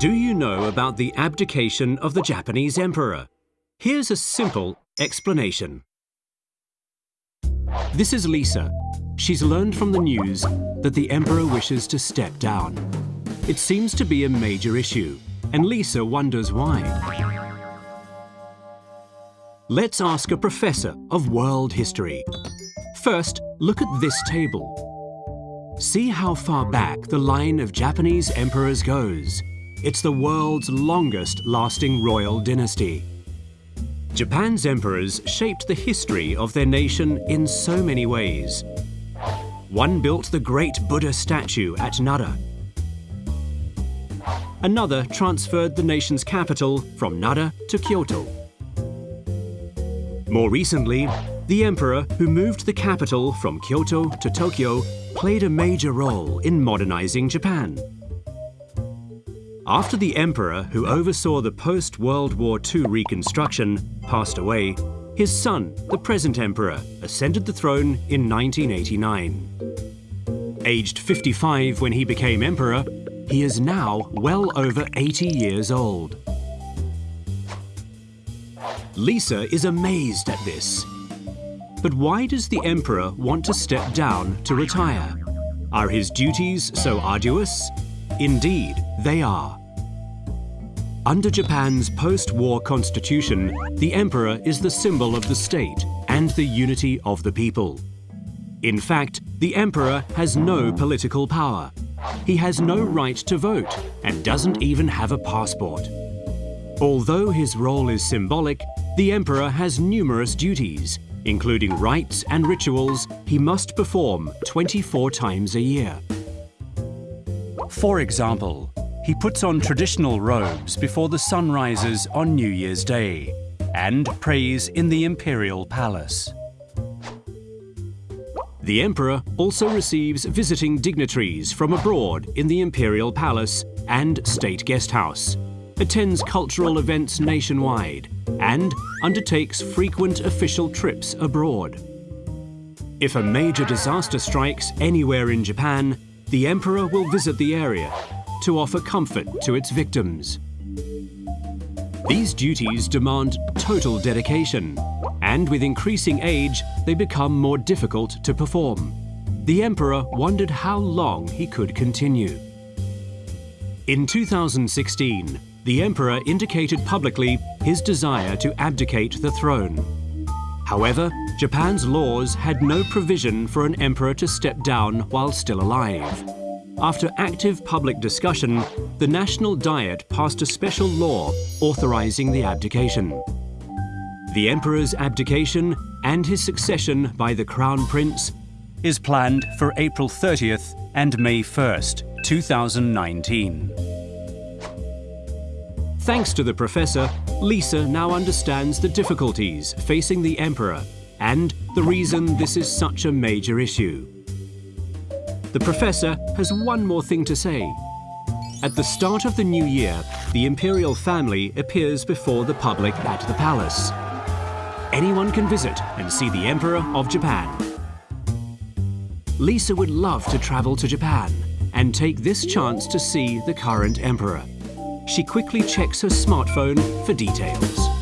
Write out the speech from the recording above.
Do you know about the abdication of the Japanese emperor? Here's a simple explanation. This is Lisa. She's learned from the news that the emperor wishes to step down. It seems to be a major issue, and Lisa wonders why. Let's ask a professor of world history. First, look at this table. See how far back the line of Japanese emperors goes. It's the world's longest lasting royal dynasty. Japan's emperors shaped the history of their nation in so many ways. One built the great Buddha statue at Nara. Another transferred the nation's capital from Nara to Kyoto. More recently, the emperor who moved the capital from Kyoto to Tokyo played a major role in modernizing Japan. After the emperor who oversaw the post-World War II reconstruction passed away, his son, the present emperor, ascended the throne in 1989. Aged 55 when he became emperor, he is now well over 80 years old. Lisa is amazed at this. But why does the emperor want to step down to retire? Are his duties so arduous? Indeed, they are. Under Japan's post-war constitution, the emperor is the symbol of the state and the unity of the people. In fact, the emperor has no political power. He has no right to vote and doesn't even have a passport. Although his role is symbolic, the emperor has numerous duties, including rites and rituals he must perform 24 times a year. For example, he puts on traditional robes before the sun rises on New Year's Day and prays in the imperial palace. The emperor also receives visiting dignitaries from abroad in the imperial palace and state guest house, attends cultural events nationwide, and undertakes frequent official trips abroad. If a major disaster strikes anywhere in Japan, the emperor will visit the area to offer comfort to its victims. These duties demand total dedication, and with increasing age, they become more difficult to perform. The emperor wondered how long he could continue. In 2016, the emperor indicated publicly his desire to abdicate the throne. However, Japan's laws had no provision for an emperor to step down while still alive. After active public discussion, the National Diet passed a special law authorizing the abdication. The Emperor's abdication and his succession by the Crown Prince is planned for April 30th and May 1st, 2019. Thanks to the professor, Lisa now understands the difficulties facing the Emperor and the reason this is such a major issue. The professor has one more thing to say. At the start of the new year, the imperial family appears before the public at the palace. Anyone can visit and see the Emperor of Japan. Lisa would love to travel to Japan and take this chance to see the current Emperor. She quickly checks her smartphone for details.